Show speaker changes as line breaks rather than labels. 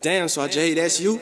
Damn, so Jay, that's you?